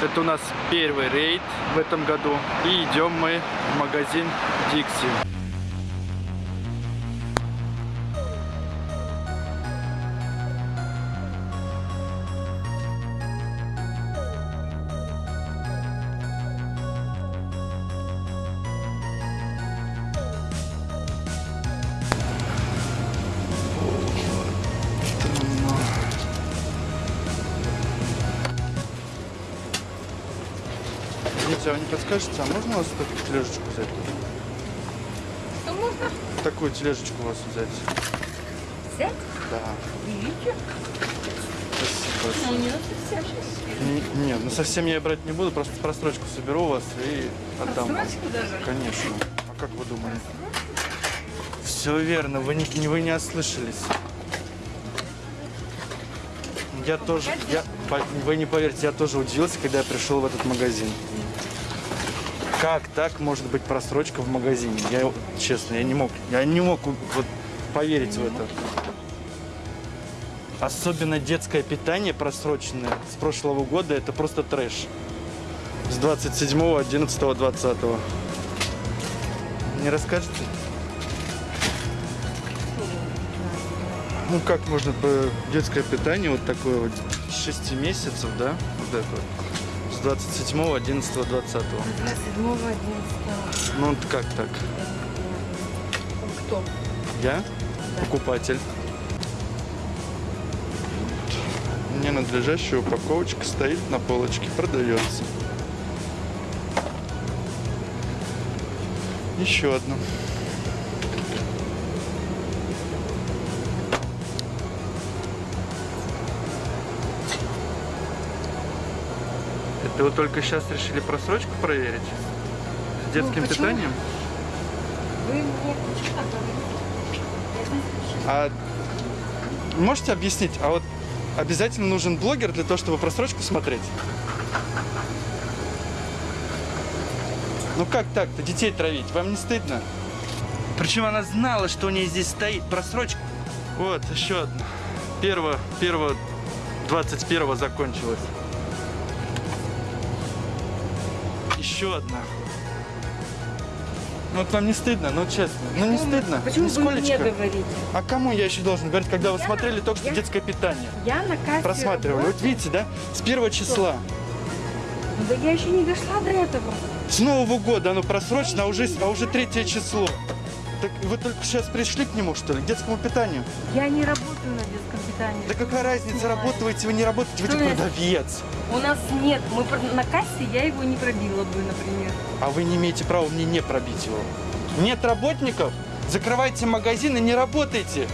Это у нас первый рейд в этом году. И идем мы в магазин Dixie. А вы не подскажете, а можно у вас такую тележечку взять? Что можно Такую тележечку у вас взять? взять? Да. Видите? Спасибо. Ну, не. Н- Нет, ну совсем я брать не буду, просто просрочку соберу у вас и отдам. вам. Просрочку даже? Конечно. А как вы думали? Все верно, вы не, вы не ослышались. Я тоже, я, вы не поверите, я тоже удивился, когда я пришел в этот магазин. Как так может быть просрочка в магазине? Я, честно, я не мог, я не мог вот поверить в это. Особенно детское питание просроченное с прошлого года, это просто трэш. С 27, 11, 20. Не расскажете? Ну как можно по детское питание вот такое вот с 6 месяцев, да? Вот это вот. С 27, 11, 20. 27 11 Ну как так? Кто? Я покупатель. Ненадлежащая упаковочка стоит на полочке, продается. Еще одна. Это вы только сейчас решили просрочку проверить? С детским почему? питанием? Вы мне А можете объяснить, а вот обязательно нужен блогер для того, чтобы просрочку смотреть? Ну как так-то? Детей травить? Вам не стыдно? Причем она знала, что у нее здесь стоит просрочка. Вот, еще одна. Первого, первого, 21 закончилась. Еще одна. Ну вот вам не стыдно, ну честно. Ну не стыдно. Почему вы мне Нисколечко. говорите? А кому я еще должен говорить, когда вы Я- смотрели только что я- детское питание? Я на кассе Просматривали. Вот видите, да? С первого числа. Ну, Да я еще не дошла до этого. С Нового года оно просрочено, а уже, а уже третье число. Так вы только сейчас пришли к нему, что ли, к детскому питанию? Я не работаю на детском питании. Да какая разница, работаете вы, не работаете, вы продавец. У нас нет. Мы на кассе я его не пробила бы, например. А вы не имеете права мне не пробить его. Нет работников? Закрывайте магазин и не работайте.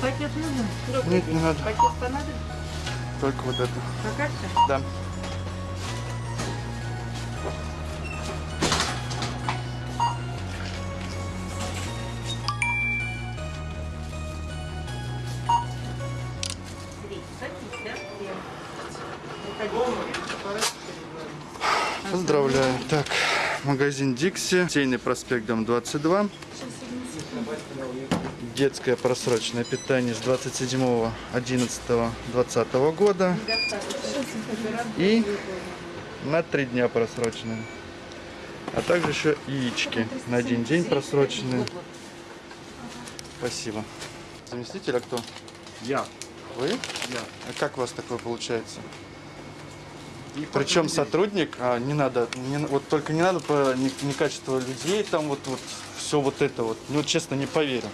Пакет нужен? Нет, не надо. Пакет понадобится? Только вот это. На карте? Да. Так, магазин Дикси, Сейный проспект, дом 22. Детское просроченное питание с 27 11 20 года. И на три дня просроченные. А также еще яички на один день просроченные. Спасибо. Заместитель, а кто? Я. Вы? Я. А как у вас такое получается? Причем сотрудник, а не надо, не, вот только не надо по не, людей, там вот, вот все вот это вот. Ну, честно, не поверю.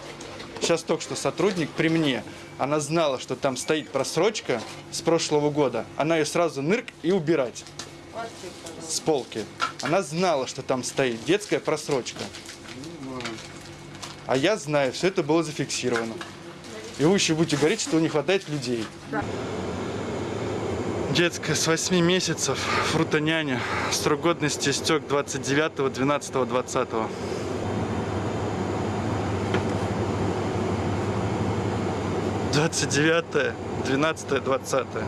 Сейчас только что сотрудник при мне, она знала, что там стоит просрочка с прошлого года. Она ее сразу нырк и убирать с полки. Она знала, что там стоит детская просрочка. А я знаю, все это было зафиксировано. И вы еще будете говорить, что не хватает людей. Детская с 8 месяцев, фрутоняня. Срок годности истек 29, 12, 20. Двадцать девятое, двенадцатое, двадцатое.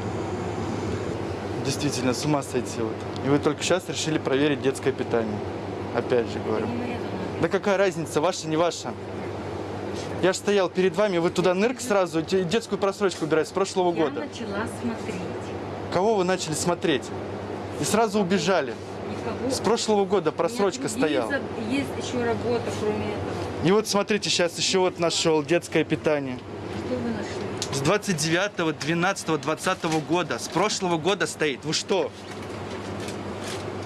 Действительно, с ума сойти вот. И вы только сейчас решили проверить детское питание. Опять же говорю. Да какая разница, ваша, не ваша? Я же стоял перед вами, вы туда нырк сразу, де- детскую просрочку убирать с прошлого Я года. начала смотреть. Кого вы начали смотреть? И сразу убежали. Никого. С прошлого года просрочка другие стояла. за- Есть еще работа, кроме этого. И вот смотрите, сейчас еще вот нашел детское питание. Что вы нашли? С 29, 12, 20 года. С прошлого года стоит. Вы что?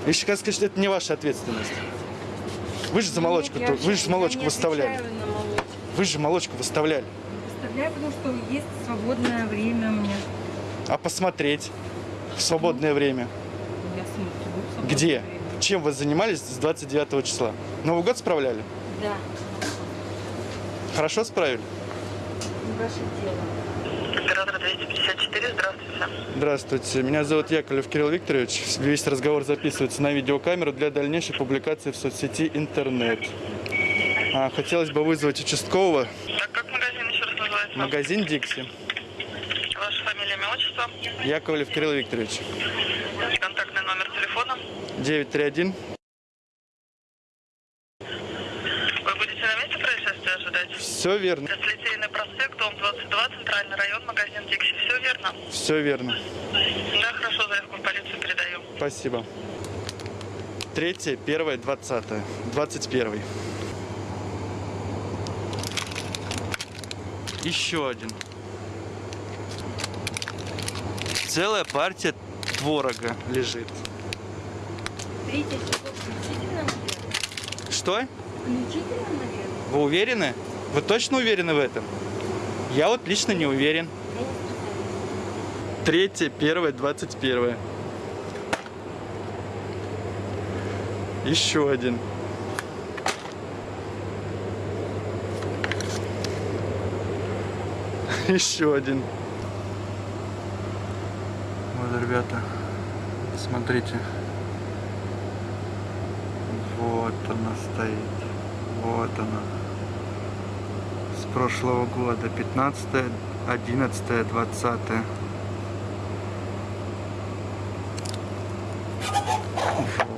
Еще как сказать, что это не ваша ответственность. Вы же за молочку, Нет, вы же молочку выставляли. молочку. Вы же молочку выставляли. Выставляю, потому что есть свободное время у меня. А посмотреть в свободное время. Я смотрю. в свободное Где? время. Чем вы занимались с 29 числа? Новый год справляли? Да, Хорошо справили? ваше дело. Оператор 254, здравствуйте. Здравствуйте, меня зовут Яковлев Кирилл Викторович. Весь разговор записывается на видеокамеру для дальнейшей публикации в соцсети интернет. А, хотелось бы вызвать участкового. Так, как магазин еще раз называется? Магазин Дикси. Имя, отчество? Яковлев Кирилл Викторович. Контактный номер телефона? 931 Вы будете на месте происшествия ожидать? Все верно. Литейный проспект, дом 22, центральный район, магазин Дикси. Все верно? Все верно. Да, хорошо, заявку в полицию передаю. Спасибо. Третье, первое, двадцатое. Двадцать первый. Еще один. Целая партия творога лежит. Включительно, наверное? Что? Включительно, наверное? Вы уверены? Вы точно уверены в этом? Я вот лично не уверен. Я не специалист. Третье, первое, двадцать первое. Еще один. Еще один. Ребята, смотрите. Вот она стоит. Вот она. С прошлого года. 15, 11, 20.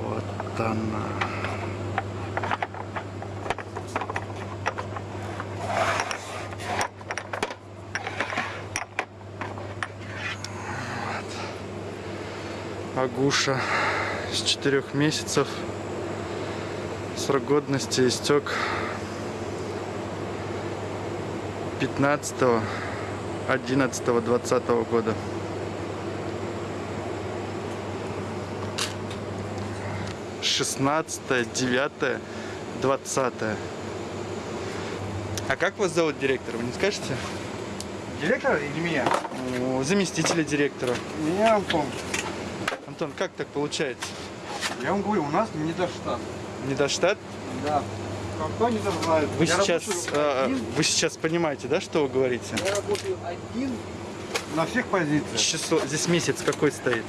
Вот она. Агуша с четырех месяцев. Срок годности истек 15 11 20 года. шестнадцатое, девятое, двадцатое. А как вас зовут директор, вы не скажете? Директор или меня? Заместителя директора. Меня Антон. Антон, как так получается? Я вам говорю, у нас не до штат. Не до штат? Да. Кто не знает. Вы я сейчас, э, один, вы сейчас понимаете, да, что вы говорите? я работаю один на всех позициях. Число, здесь месяц какой стоит?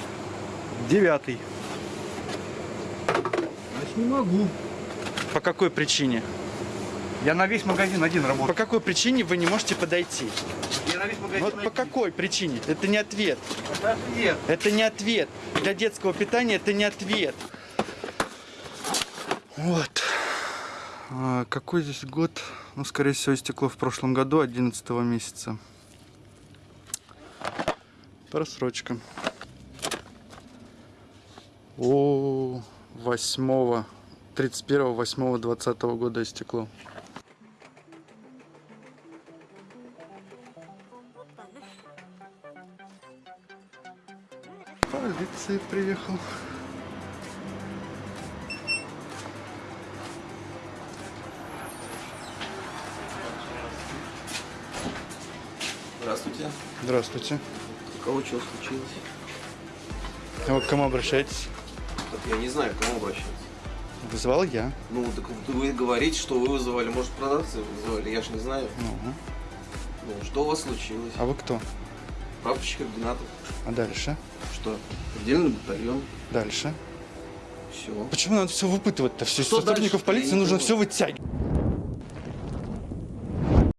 Девятый. Значит, не могу. По какой причине? Я на весь магазин один По работаю. какой причине вы не можете подойти? Вот по какой причине? Это не ответ. Это ответ. Это не ответ. Для детского питания это не ответ. Вот. А, какой здесь год? Ну, скорее всего, истекло в прошлом году, 11 месяца. Просрочка. О, 8 31 8 20 года истекло. Полиция приехал. Здравствуйте. Здравствуйте. У кого что случилось? А вы к кому обращаетесь? Так я не знаю, к кому обращаться. Вызывал я. Ну, так вы говорите, что вы вызывали. Может, продавцы вызывали, я ж не знаю. Ну, Ну, что у вас случилось? а вы кто? Прапорщик координатор. А дальше? Что? Отдельный батальон. Дальше? Все. Почему надо все выпытывать-то? Все сотрудников полиции нужно все вытягивать.